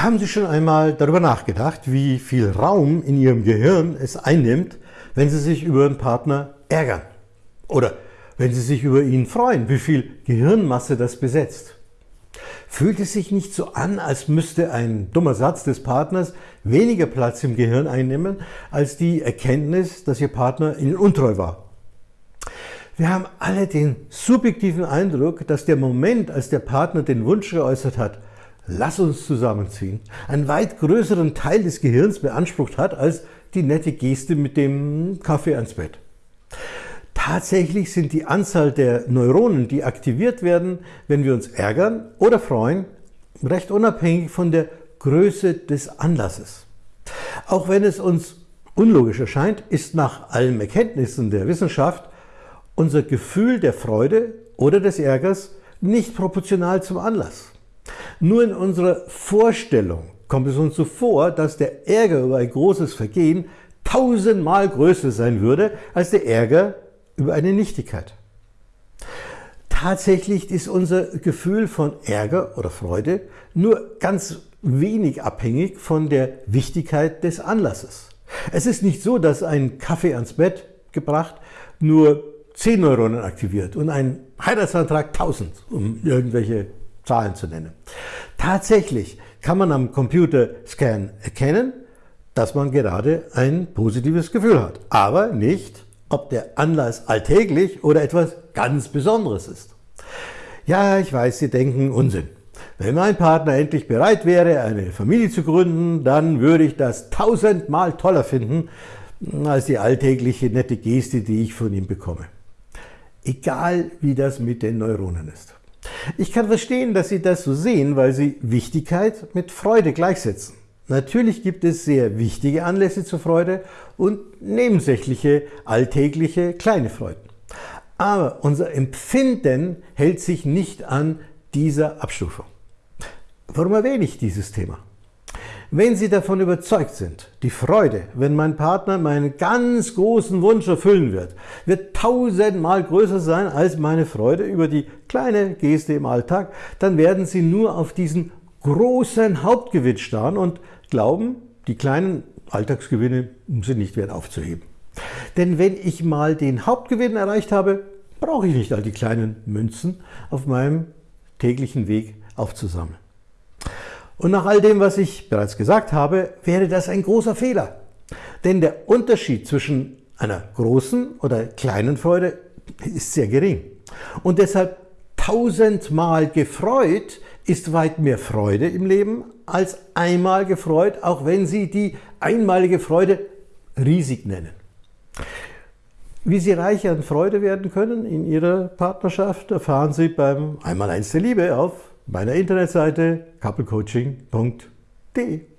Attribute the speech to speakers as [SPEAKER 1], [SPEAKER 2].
[SPEAKER 1] Haben Sie schon einmal darüber nachgedacht, wie viel Raum in Ihrem Gehirn es einnimmt, wenn Sie sich über einen Partner ärgern? Oder wenn Sie sich über ihn freuen, wie viel Gehirnmasse das besetzt? Fühlt es sich nicht so an, als müsste ein dummer Satz des Partners weniger Platz im Gehirn einnehmen, als die Erkenntnis, dass Ihr Partner Ihnen untreu war? Wir haben alle den subjektiven Eindruck, dass der Moment, als der Partner den Wunsch geäußert hat, lass uns zusammenziehen, einen weit größeren Teil des Gehirns beansprucht hat als die nette Geste mit dem Kaffee ans Bett. Tatsächlich sind die Anzahl der Neuronen, die aktiviert werden, wenn wir uns ärgern oder freuen, recht unabhängig von der Größe des Anlasses. Auch wenn es uns unlogisch erscheint, ist nach allen Erkenntnissen der Wissenschaft unser Gefühl der Freude oder des Ärgers nicht proportional zum Anlass. Nur in unserer Vorstellung kommt es uns so vor, dass der Ärger über ein großes Vergehen tausendmal größer sein würde als der Ärger über eine Nichtigkeit. Tatsächlich ist unser Gefühl von Ärger oder Freude nur ganz wenig abhängig von der Wichtigkeit des Anlasses. Es ist nicht so, dass ein Kaffee ans Bett gebracht nur 10 Neuronen aktiviert und ein Heiratsantrag 1000, um irgendwelche Zahlen zu nennen. Tatsächlich kann man am Computerscan erkennen, dass man gerade ein positives Gefühl hat, aber nicht, ob der Anlass alltäglich oder etwas ganz Besonderes ist. Ja, ich weiß, Sie denken Unsinn. Wenn mein Partner endlich bereit wäre, eine Familie zu gründen, dann würde ich das tausendmal toller finden, als die alltägliche nette Geste, die ich von ihm bekomme. Egal, wie das mit den Neuronen ist. Ich kann verstehen, dass Sie das so sehen, weil Sie Wichtigkeit mit Freude gleichsetzen. Natürlich gibt es sehr wichtige Anlässe zur Freude und nebensächliche, alltägliche, kleine Freuden. Aber unser Empfinden hält sich nicht an dieser Abstufung. Warum erwähne ich dieses Thema? Wenn Sie davon überzeugt sind, die Freude, wenn mein Partner meinen ganz großen Wunsch erfüllen wird, wird tausendmal größer sein als meine Freude über die kleine Geste im Alltag, dann werden Sie nur auf diesen großen Hauptgewinn starren und glauben, die kleinen Alltagsgewinne sind nicht wert aufzuheben. Denn wenn ich mal den Hauptgewinn erreicht habe, brauche ich nicht all die kleinen Münzen auf meinem täglichen Weg aufzusammeln. Und nach all dem, was ich bereits gesagt habe, wäre das ein großer Fehler. Denn der Unterschied zwischen einer großen oder kleinen Freude ist sehr gering. Und deshalb tausendmal gefreut ist weit mehr Freude im Leben als einmal gefreut, auch wenn Sie die einmalige Freude riesig nennen. Wie Sie reich an Freude werden können in Ihrer Partnerschaft, erfahren Sie beim Einmaleins der Liebe auf meiner Internetseite couplecoaching.de.